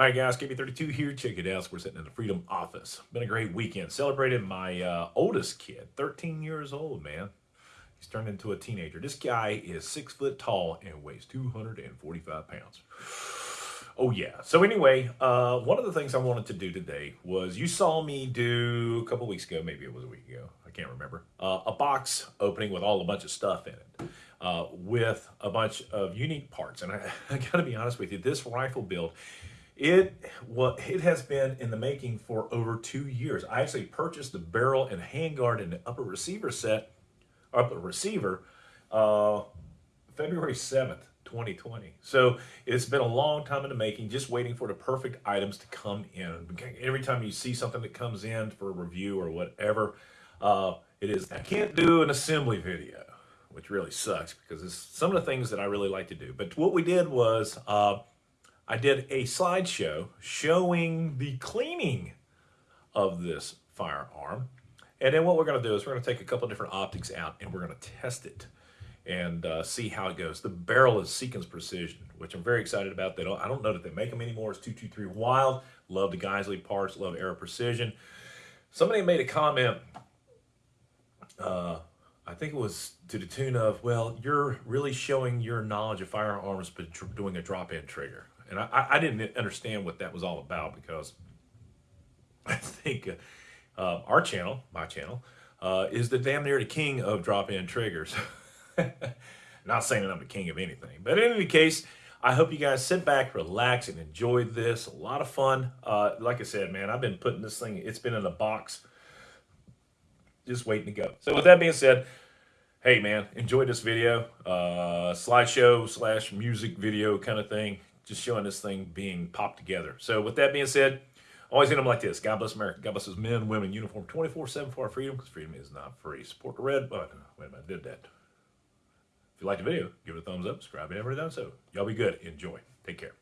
All right, guys, KB32 here. Check it out. We're sitting in the Freedom office. Been a great weekend. Celebrated my uh, oldest kid, 13 years old, man. He's turned into a teenager. This guy is six foot tall and weighs 245 pounds. Oh, yeah. So anyway, uh, one of the things I wanted to do today was you saw me do a couple weeks ago, maybe it was a week ago, I can't remember, uh, a box opening with all a bunch of stuff in it. Uh, with a bunch of unique parts. And I, I got to be honest with you, this rifle build it well, it has been in the making for over two years. I actually purchased the barrel and handguard and the upper receiver set, upper receiver, uh, February 7th, 2020. So it's been a long time in the making, just waiting for the perfect items to come in. Every time you see something that comes in for a review or whatever, uh, it is, I can't do an assembly video, which really sucks because it's some of the things that I really like to do. But what we did was, uh, I did a slideshow showing the cleaning of this firearm. And then what we're going to do is we're going to take a couple different optics out and we're going to test it and uh, see how it goes. The barrel is Seekins Precision, which I'm very excited about. They don't, I don't know that they make them anymore. It's 223 Wylde. Love the Geissele parts. Love Aero Precision. Somebody made a comment, uh, I think it was to the tune of, well, you're really showing your knowledge of firearms but doing a drop-in trigger. And I, I didn't understand what that was all about because I think uh, uh, our channel, my channel, uh, is the damn near the king of drop-in triggers. Not saying that I'm the king of anything, but in any case, I hope you guys sit back, relax, and enjoy this. A lot of fun. Uh, like I said, man, I've been putting this thing, it's been in a box, just waiting to go. So with that being said, hey man, enjoy this video, uh, slideshow slash music video kind of thing just showing this thing being popped together. So with that being said, always end them like this. God bless America. God bless those men, women, uniform 24-7 for our freedom, because freedom is not free. Support the red button. Wait a minute, I did that. If you liked the video, give it a thumbs up, subscribe, and never done so. Y'all be good. Enjoy. Take care.